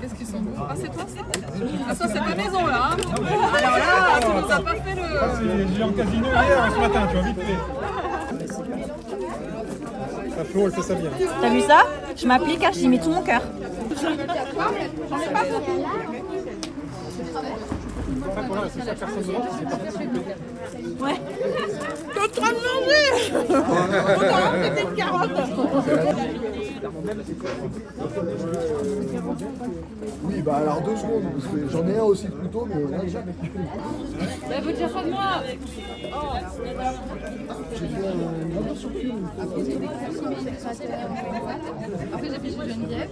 Qu'est-ce qu'ils sont beaux Ah, c'est toi ça Ah, ça, c'est ta maison là. hein Alors là, tu nous as pas fait le. J'ai eu en casino hier, ce matin, tu vois, vite fait. Ça Flo, elle fait ça bien. T'as vu ça Je m'applique, hein, j'y mets tout mon cœur. Ça, voilà, c'est ça, personne ne rentre, c'est pas Ouais. T'es en train de manger Autant que t'es une carotte Oui, bah alors deux secondes, parce que j'en ai un aussi de couteau, mais. Bah, vous dire ça de moi Après, j'ai fait Geneviève.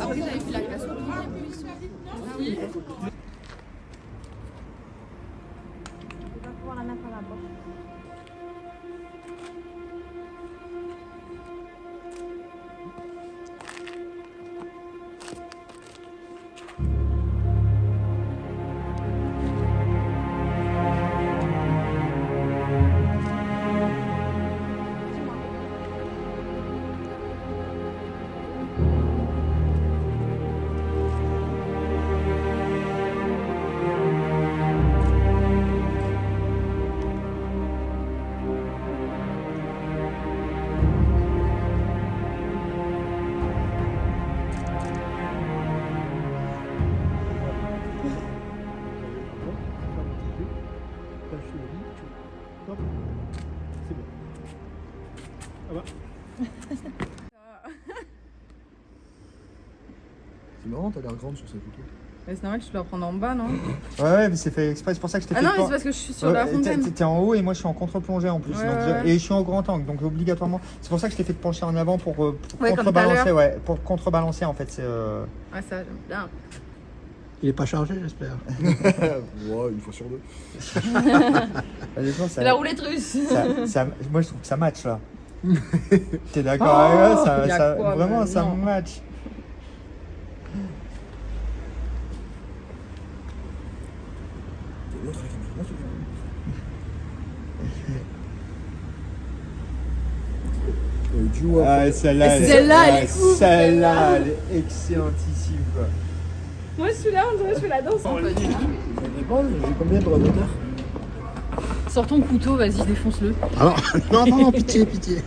Après, j'avais fait la classe Oui. Ah bah. C'est marrant, t'as l'air grande sur cette photo. C'est normal, tu dois prendre en bas, non Ouais, ouais, mais c'est fait exprès, c'est pour ça que je t'ai Ah fait non, mais c'est parce que je suis sur Ouais, la fontaine. T'es en haut et moi je suis en contre-plongée en plus. Ouais, donc ouais, ouais. Et je suis en grand angle, donc obligatoirement. C'est pour ça que je t'ai fait te pencher en avant pour, euh, pour Ouais, contrebalancer. Ouais, pour contrebalancer en fait. Euh, Ah, ça, j'aime bien. Il est pas chargé, j'espère. ouais, une fois sur deux. C'est la roulette russe ça- ça- moi je trouve que ça match là. T'es d'accord avec moi ça, y a ça- quoi, Vraiment, ça non. match. Du haut Ah, celle-là, elle est ouais, ouf. Celle-là, elle est excellentissime quoi. Moi, je suis là, on dirait que je fais la danse. Ça dépend, j'ai combien de droits d'auteur Sors ton couteau, vas-y, défonce-le. Alors, non, non, non, pitié, pitié.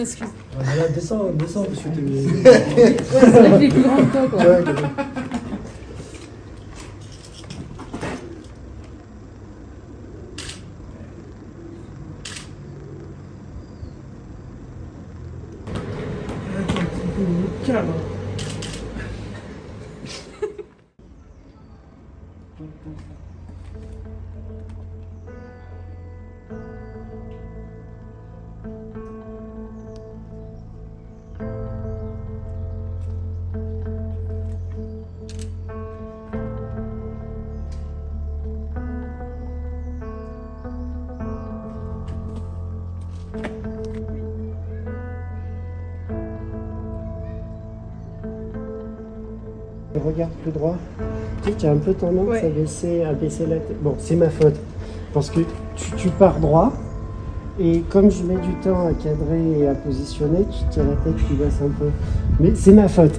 Excuse. Là, descends, descends, t'es. C'est vrai qu'il est plus grand que toi, quoi. Ouais, Regarde plus droit. Tu sais, tu as un peu tendance Ouais. à, baisser, à baisser la tête. Bon, c'est ma faute. Parce que tu, tu pars droit. Et comme je mets du temps à cadrer et à positionner, tu tiens la tête qui baisse un peu. Mais c'est ma faute.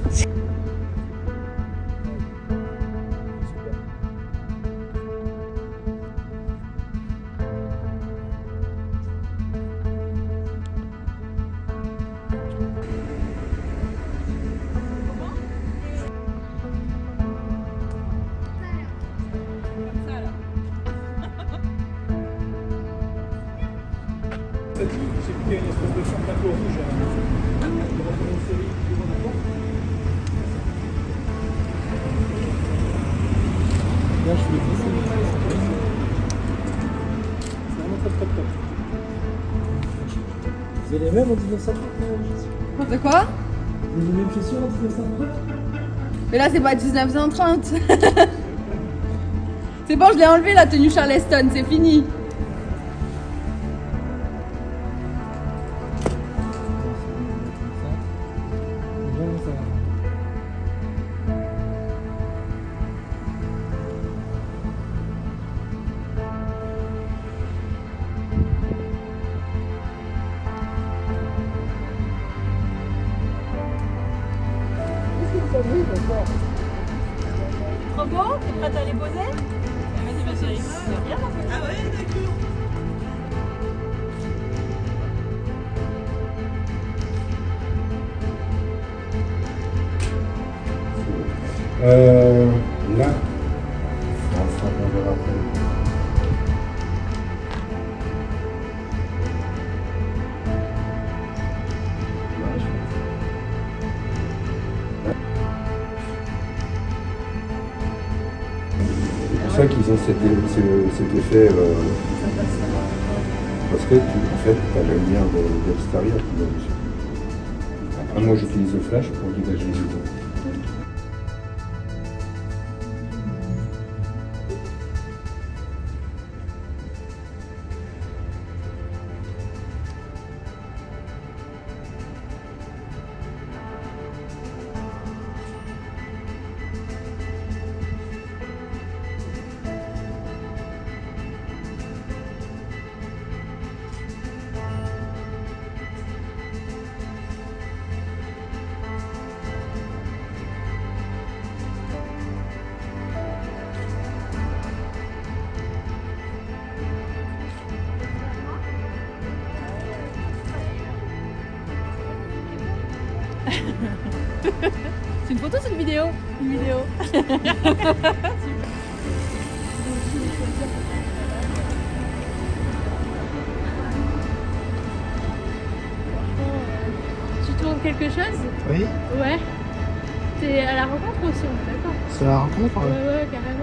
statue, je y a une espèce de champ tableau rouge à une série devant la porte. Là, je voulais c'est C'est vraiment top, top, top. Vous avez les mêmes en 1930 De quoi Vous avez les mêmes chaussures en 1930 Mais là, c'est pas 1930 C'est bon, je l'ai enlevé la tenue Charleston, c'est fini chérie. Viens, mon petit. Ah ouais, d'accord. Euh, là, on sera on verra après. Qu'ils ont cet, ce- cet effet. euh, parce que tu, as la lumière de, l'extérieur qui va moi, j'utilise le flash pour dégager. Vidéo Une vidéo. Tu tournes quelque chose? Oui, Ouais. T'es à la rencontre aussi, on est d'accord c'est la rencontre. Ouais, ouais, carrément.